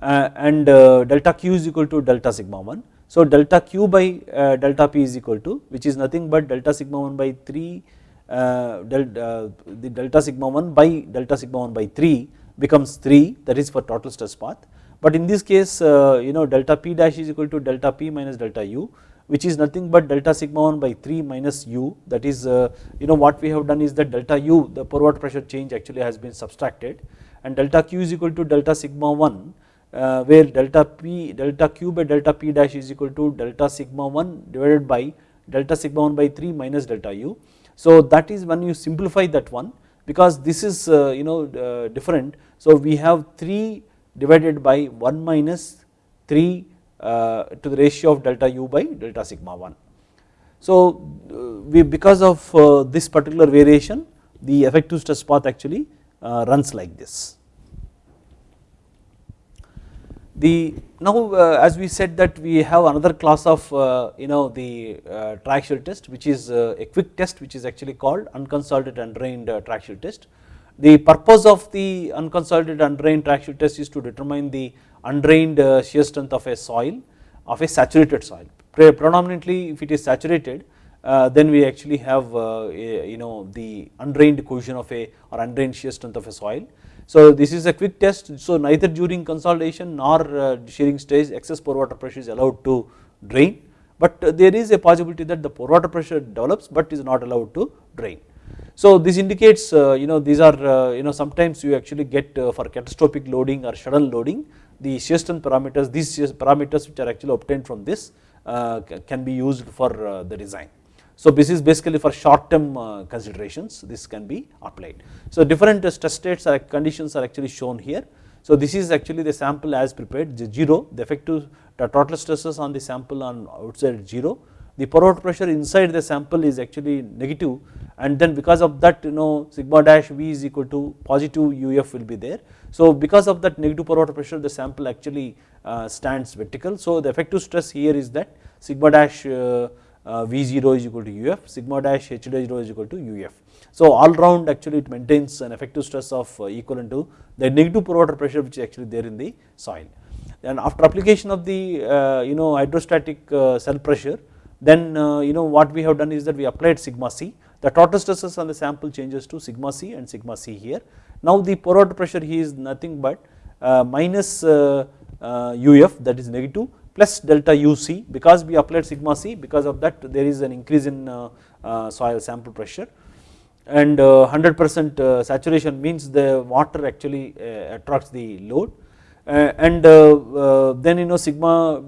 Speaker 1: and delta q is equal to delta sigma 1 so delta q by uh, delta p is equal to which is nothing but delta sigma 1 by 3 uh, delta, uh, the delta sigma 1 by delta sigma 1 by 3 becomes 3 that is for total stress path. But in this case uh, you know delta p dash is equal to delta p minus delta u which is nothing but delta sigma 1 by 3 minus u. That is uh, you know what we have done is that delta u the pore water pressure change actually has been subtracted. And delta q is equal to delta sigma 1 uh, where delta p delta q by delta p dash is equal to delta sigma 1 divided by delta sigma 1 by 3 minus delta u. So that is when you simplify that one because this is uh, you know uh, different. So we have 3 divided by 1 minus 3 uh, to the ratio of delta u by delta sigma 1. So uh, we because of uh, this particular variation the effective stress path actually runs like this. The now uh, as we said that we have another class of uh, you know the uh, triaxial test which is uh, a quick test which is actually called unconsolidated undrained uh, triaxial test. The purpose of the unconsolidated undrained triaxial test is to determine the undrained uh, shear strength of a soil of a saturated soil. Predominantly if it is saturated then we actually have a, you know the undrained cohesion of a or undrained shear strength of a soil so this is a quick test so neither during consolidation nor uh, shearing stage excess pore water pressure is allowed to drain but uh, there is a possibility that the pore water pressure develops but is not allowed to drain. So this indicates uh, you know these are you know sometimes you actually get for catastrophic loading or sudden loading the shear strength parameters these parameters which are actually obtained from this can be used for the design. So this is basically for short term uh, considerations this can be applied. So different stress states or conditions are actually shown here. So this is actually the sample as prepared the 0 the effective the total stresses on the sample on outside 0 the pore water pressure inside the sample is actually negative and then because of that you know sigma dash V is equal to positive UF will be there. So because of that negative pore water pressure the sample actually uh, stands vertical. So the effective stress here is that sigma dash uh, uh, V0 is equal to UF, sigma dash H0 is equal to UF. So all round actually it maintains an effective stress of uh, equivalent to the negative pore water pressure which is actually there in the soil. And after application of the uh, you know hydrostatic uh, cell pressure then you know what we have done is that we applied sigma c the total stresses on the sample changes to sigma c and sigma c here. Now the pore water pressure here is nothing but uh, minus uh, uh, uf that is negative plus delta uc because we applied sigma c because of that there is an increase in uh, uh, soil sample pressure. And uh, 100% uh, saturation means the water actually uh, attracts the load. Uh, and then you know sigma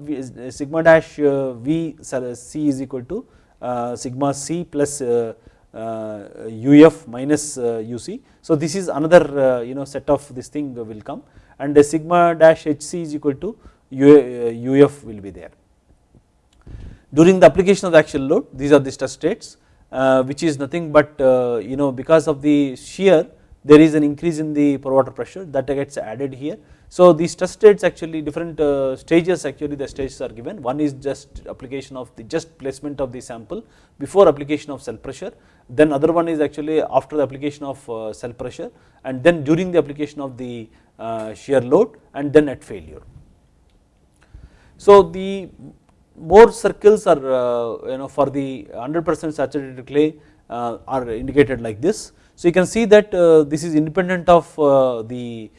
Speaker 1: sigma dash v c is equal to sigma c plus UF minus UC. So this is another you know set of this thing will come. And the sigma dash HC is equal to UF will be there. During the application of the axial load these are the stress states which is nothing but you know because of the shear there is an increase in the pore water pressure that gets added here. So these stress states actually different uh, stages actually the stages are given one is just application of the just placement of the sample before application of cell pressure then other one is actually after the application of uh, cell pressure and then during the application of the uh, shear load and then at failure. So the Mohr circles are uh, you know for the 100 percent saturated clay uh, are indicated like this. So you can see that uh, this is independent of the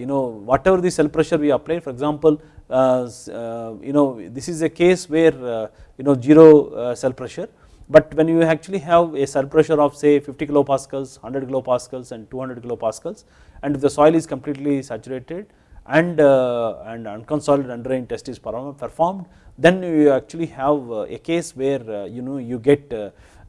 Speaker 1: you know whatever the cell pressure we apply. For example you know this is a case where you know zero cell pressure. But when you actually have a cell pressure of say 50 kilopascals 100 kilopascals and 200 kilopascals and if the soil is completely saturated and and unconsolidated undrained test is performed then you actually have a case where you know you get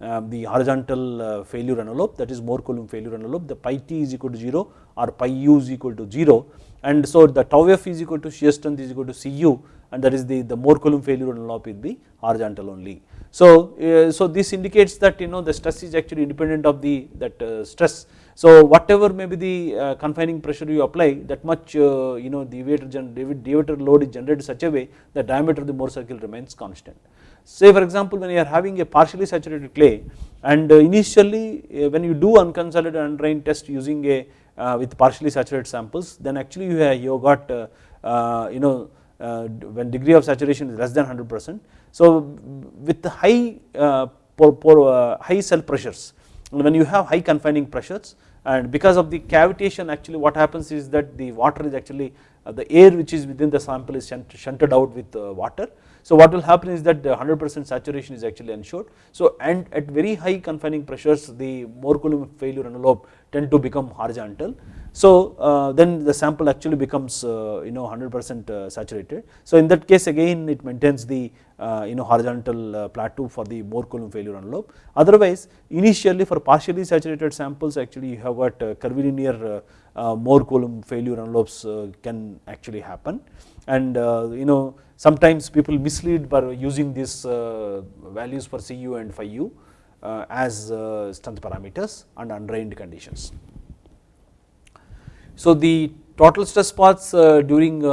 Speaker 1: um, the horizontal uh, failure envelope that is Mohr Coulomb failure envelope the phi t is equal to 0 or phi u is equal to 0 and so the tau f is equal to shear strength is equal to Cu and that is the, the Mohr Coulomb failure envelope will be horizontal only. So, uh, so this indicates that you know the stress is actually independent of the that uh, stress. So whatever may be the uh, confining pressure you apply that much uh, you know the deviator, deviator load is generated such a way the diameter of the Mohr circle remains constant. Say for example when you are having a partially saturated clay and uh, initially uh, when you do unconsolidated undrained test using a uh, with partially saturated samples then actually you have you got you know when degree of saturation is less than 100 percent. So with high high cell pressures when you have high confining pressures and because of the cavitation actually what happens is that the water is actually uh, the air which is within the sample is shunted out with uh, water so what will happen is that 100 percent saturation is actually ensured. So and at very high confining pressures the Mohr Coulomb failure envelope tend to become horizontal. So uh, then the sample actually becomes uh, you know 100 percent uh, saturated. So in that case again it maintains the uh, you know horizontal uh, plateau for the Mohr Coulomb failure envelope. Otherwise initially for partially saturated samples actually you have got curvilinear Mohr Coulomb failure envelopes can actually happen and you know Sometimes people mislead by using these uh, values for Cu and phi u uh, as uh, strength parameters and undrained conditions. So the total stress paths during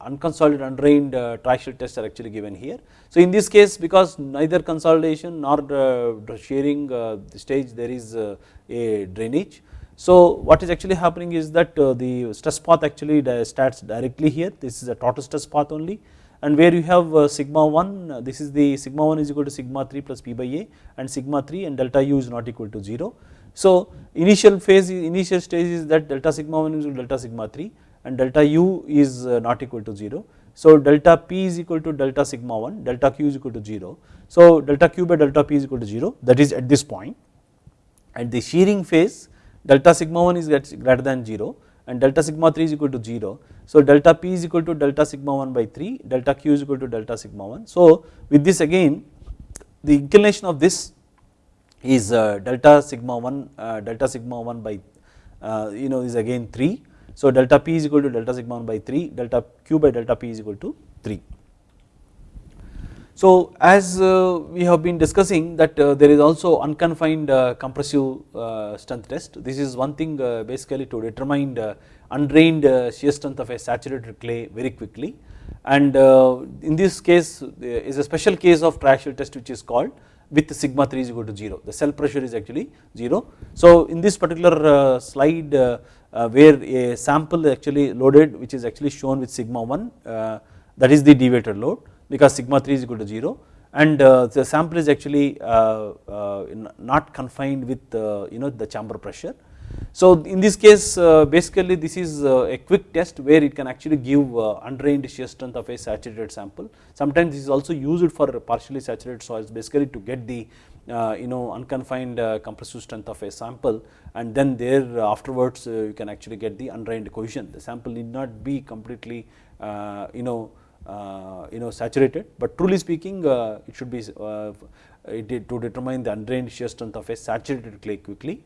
Speaker 1: unconsolidated undrained uh, triaxial tests are actually given here. So in this case because neither consolidation nor uh, shearing uh, the stage there is uh, a drainage so what is actually happening is that uh, the stress path actually starts directly here this is a total stress path only and where you have uh, sigma 1 uh, this is the sigma 1 is equal to sigma 3 plus p by a and sigma 3 and delta u is not equal to 0. So initial phase initial stage is that delta sigma 1 is equal to delta sigma 3 and delta u is not equal to 0. So delta p is equal to delta sigma 1 delta q is equal to 0. So delta q by delta p is equal to 0 that is at this point at the shearing phase delta sigma 1 is greater than 0 and delta sigma 3 is equal to 0. So delta p is equal to delta sigma 1 by 3, delta q is equal to delta sigma 1. So with this again the inclination of this is uh, delta sigma 1 uh, delta sigma 1 by uh, you know is again 3. So delta p is equal to delta sigma 1 by 3 delta q by delta p is equal to 3. So as uh, we have been discussing that uh, there is also unconfined uh, compressive uh, strength test. This is one thing uh, basically to determine the undrained shear strength of a saturated clay very quickly and in this case is a special case of triaxial test which is called with sigma 3 is equal to 0 the cell pressure is actually 0. So in this particular slide where a sample is actually loaded which is actually shown with sigma 1 that is the deviator load because sigma 3 is equal to 0 and uh, the sample is actually uh, uh, not confined with uh, you know the chamber pressure. So in this case uh, basically this is uh, a quick test where it can actually give undrained shear strength of a saturated sample. Sometimes this is also used for partially saturated soils basically to get the you know unconfined compressive strength of a sample and then there afterwards you can actually get the undrained cohesion. The sample need not be completely you know you know saturated, but truly speaking uh, it should be uh, to determine the undrained shear strength of a saturated clay quickly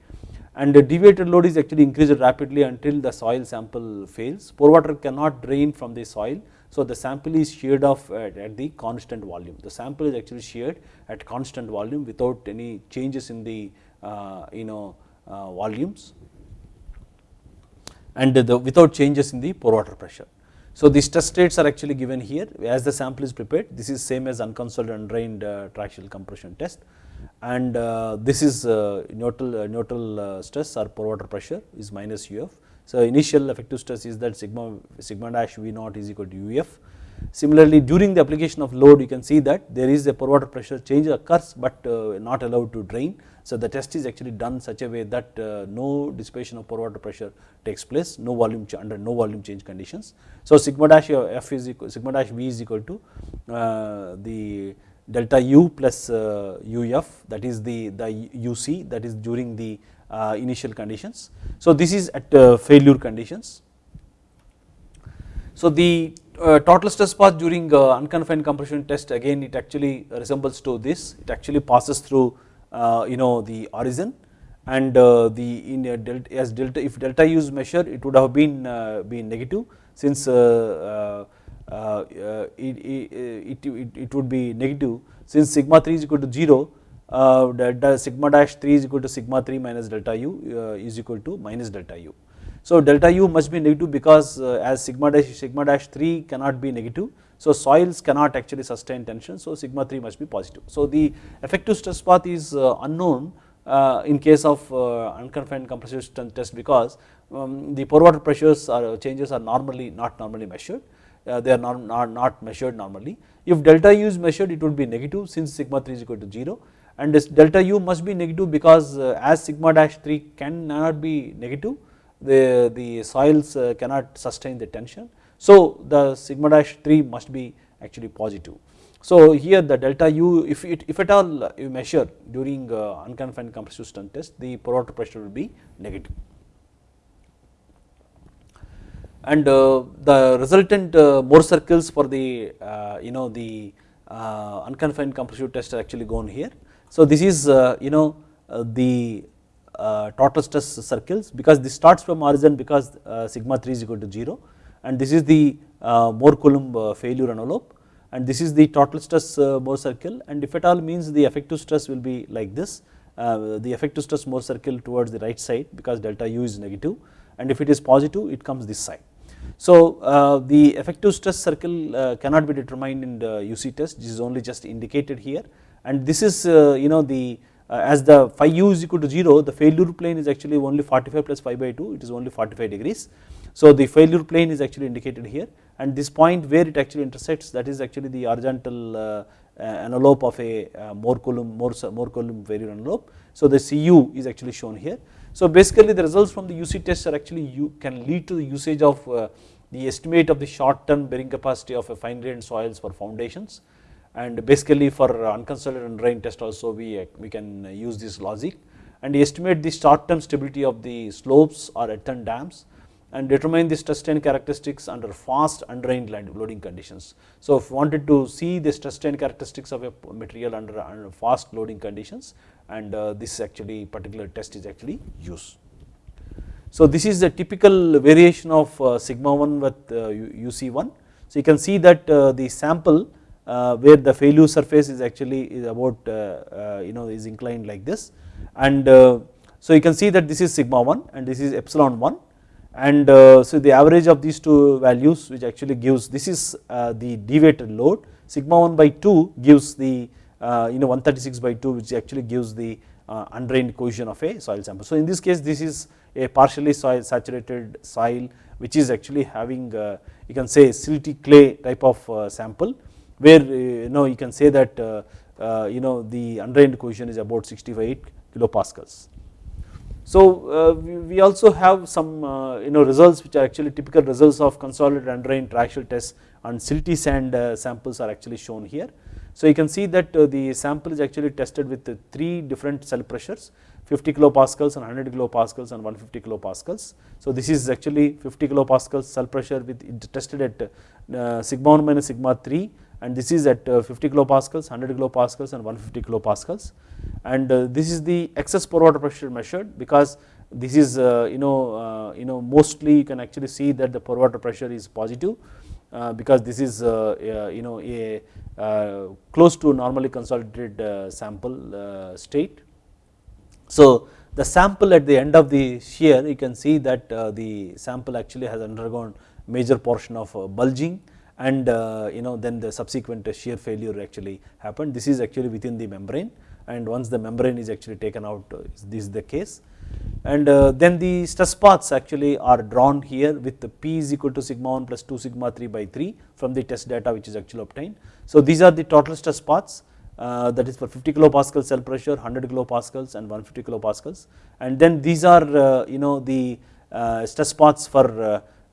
Speaker 1: and the deviator load is actually increased rapidly until the soil sample fails. Pore water cannot drain from the soil, so the sample is sheared off at, at the constant volume. The sample is actually sheared at constant volume without any changes in the uh, you know uh, volumes and the, without changes in the pore water pressure. So these test rates are actually given here as the sample is prepared this is same as unconsoled undrained uh, triaxial compression test and uh, this is uh, neutral, uh, neutral uh, stress or pore water pressure is minus UF. So initial effective stress is that sigma, sigma dash V naught is equal to UF. Similarly during the application of load you can see that there is a pore water pressure change occurs but uh, not allowed to drain so the test is actually done such a way that uh, no dissipation of pore water pressure takes place, no volume under no volume change conditions. So sigma dash f is equal, sigma dash v is equal to uh, the delta u plus uh, uf that is the the uc that is during the uh, initial conditions. So this is at uh, failure conditions. So the uh, total stress path during unconfined compression test again it actually resembles to this it actually passes through uh, you know the origin and uh, the in delta as delta if delta u is measured it would have been uh, been negative since it, it, it, it, would be negative since sigma 3 is equal to 0 uh, delta sigma dash 3 is equal to sigma 3 minus delta u uh, is equal to minus delta u. So delta u must be negative because uh, as sigma dash sigma dash 3 cannot be negative so soils cannot actually sustain tension, so sigma 3 must be positive. So the effective stress path is uh, unknown uh, in case of uh, unconfined compressive strength test because um, the pore water pressures or changes are normally not normally measured, they are not, not, not measured normally. If delta u is measured it would be negative since sigma 3 is equal to 0 and this delta u must be negative because as sigma dash 3 cannot be negative the, the soils cannot sustain the tension so the sigma dash 3 must be actually positive. So here the delta u if it if at all you measure during uh, unconfined compressive strength test the pore water pressure will be negative. And uh, the resultant uh, Mohr circles for the uh, you know the uh, unconfined compressive test are actually gone here. So this is uh, you know the total stress circles because this starts from origin because sigma 3 is equal to 0 and this is the uh, Mohr Coulomb uh, failure envelope and this is the total stress uh, Mohr circle and if at all means the effective stress will be like this the effective stress Mohr circle towards the right side because delta u is negative and if it is positive it comes this side. So uh, the effective stress circle uh, cannot be determined in the UC test this is only just indicated here and this is uh, you know the as the phi u is equal to 0 the failure plane is actually only 45 plus phi by 2 it is only 45 degrees so the failure plane is actually indicated here and this point where it actually intersects that is actually the horizontal uh, uh, envelope of a uh, Mohr Coulomb, Mohr, Mohr Coulomb failure envelope. So the Cu is actually shown here. So basically the results from the UC test are actually you can lead to the usage of uh, the estimate of the short term bearing capacity of a fine grained soils for foundations and basically for unconsolidated and drain test also we, uh, we can use this logic and estimate the short term stability of the slopes or earthen dams and determine the stress strain characteristics under fast undrained loading conditions. So, if wanted to see the stress strain characteristics of a material under, under fast loading conditions and uh, this actually particular test is actually used. So, this is a typical variation of uh, sigma 1 with UC1. Uh, so, you can see that uh, the sample uh, where the failure surface is actually is about you know is inclined like this and so you can see that this is sigma 1 and this is epsilon 1 and uh, so the average of these two values which actually gives this is uh, the deviator load sigma 1 by 2 gives the uh, you know 136 by 2 which actually gives the undrained cohesion of a soil sample. So in this case this is a partially soil saturated soil which is actually having you can say silty clay type of sample where you know you can say that you know the undrained cohesion is about 65 kilopascals. So uh, we also have some uh, you know results which are actually typical results of consolidated undrained triaxial tests and silty sand uh, samples are actually shown here. So you can see that the sample is actually tested with three different cell pressures 50 kilopascals and 100 kilopascals and 150 kilopascals. So this is actually 50 kilopascals cell pressure with tested at sigma 1 minus sigma 3 and this is at uh, 50 kilopascals, 100 kilopascals and 150 kilopascals and uh, this is the excess pore water pressure measured because this is uh, you know uh, you know mostly you can actually see that the pore water pressure is positive uh, because this is uh, you know a close to normally consolidated sample state. So the sample at the end of the shear you can see that the sample actually has undergone major portion of bulging and uh, you know then the subsequent shear failure actually happened. This is actually within the membrane and once the membrane is actually taken out uh, this is the case and uh, then the stress paths actually are drawn here with the p is equal to sigma 1 plus 2 sigma 3 by 3 from the test data which is actually obtained. So these are the total stress paths uh, that is for 50 kilopascal cell pressure 100 kilopascals and 150 kilopascals and then these are uh, you know the uh, stress paths for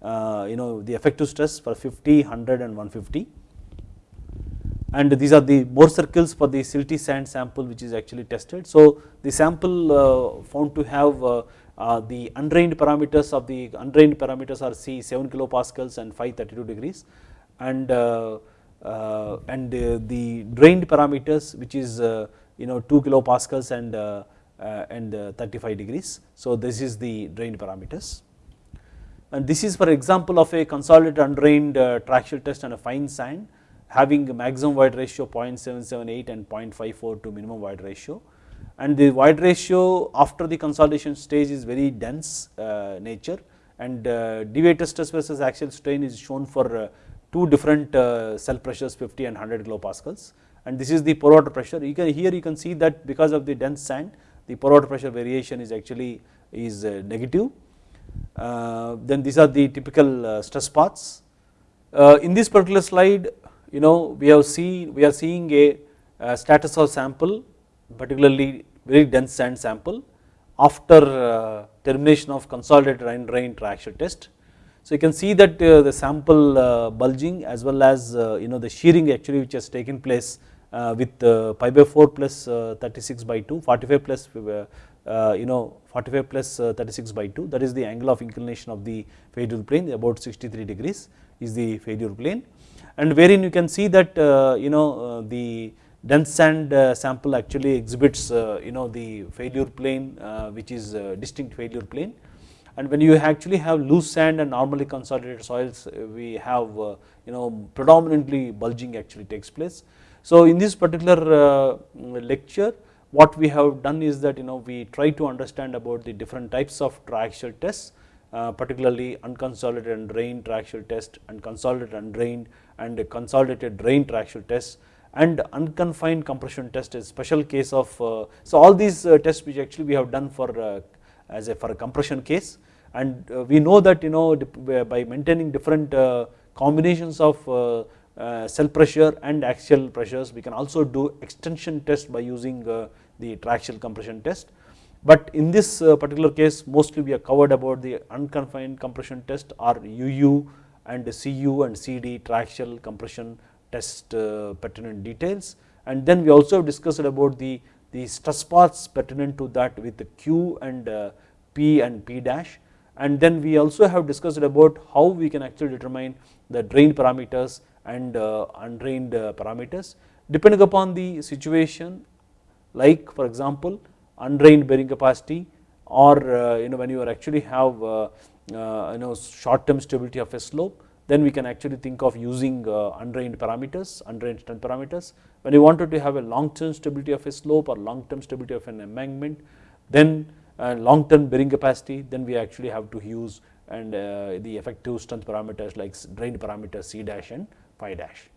Speaker 1: uh, you know the effective stress for 50, 100 and 150 and these are the Mohr circles for the silty sand sample which is actually tested. So the sample uh, found to have uh, uh, the undrained parameters of the undrained parameters are C 7 kilopascals and 532 degrees and uh, and the drained parameters which is you know 2 kilopascals and and 35 degrees. So this is the drained parameters and this is for example of a consolidated undrained uh, triaxial test on a fine sand having a maximum void ratio 0.778 and 0.54 to minimum void ratio. And the void ratio after the consolidation stage is very dense uh, nature. And uh, deviator stress versus axial strain is shown for uh, two different uh, cell pressures 50 and 100 kilopascals. And this is the pore water pressure. You can here you can see that because of the dense sand the pore water pressure variation is actually is uh, negative then these are the typical uh, stress paths. Uh, in this particular slide you know we have seen we are seeing a, a status of sample particularly very dense sand sample after uh, termination of consolidated rain drain triaxial test. So you can see that uh, the sample uh, bulging as well as you know the shearing actually which has taken place with pi by 4 plus 36 by 2 45 plus uh, Uh, you know 45 plus, uh, 36 by 2 that is the angle of inclination of the failure plane about 63 degrees is the failure plane. And wherein you can see that uh, you know uh, the dense sand uh, sample actually exhibits you know the failure plane which is distinct failure plane. And when you actually have loose sand and normally consolidated soils we have you know predominantly bulging actually takes place. So in this particular lecture what we have done is that you know we try to understand about the different types of triaxial tests uh, particularly unconsolidated and drained triaxial test and consolidated and drained and consolidated drained triaxial test and unconfined compression test is special case of uh, so all these uh, tests which actually we have done for uh, as a for a compression case. And uh, we know that you know by maintaining different uh, combinations of cell pressure and axial pressures. We can also do extension test by using uh, the triaxial compression test. But in this uh, particular case mostly we have covered about the unconfined compression test or UU and CU and CD triaxial compression test pertinent details and then we also have discussed about the, the stress paths pertinent to that with the Q and P and P dash and then we also have discussed about how we can actually determine the drain parameters and uh, undrained uh, parameters depending upon the situation like for example undrained bearing capacity or uh, you know when you are actually have you know short term stability of a slope then we can actually think of using undrained parameters, undrained strength parameters. When you wanted to have a long term stability of a slope or long term stability of an embankment, then long term bearing capacity, then we actually have to use and the effective strength parameters like drained parameters C dash and phi dash.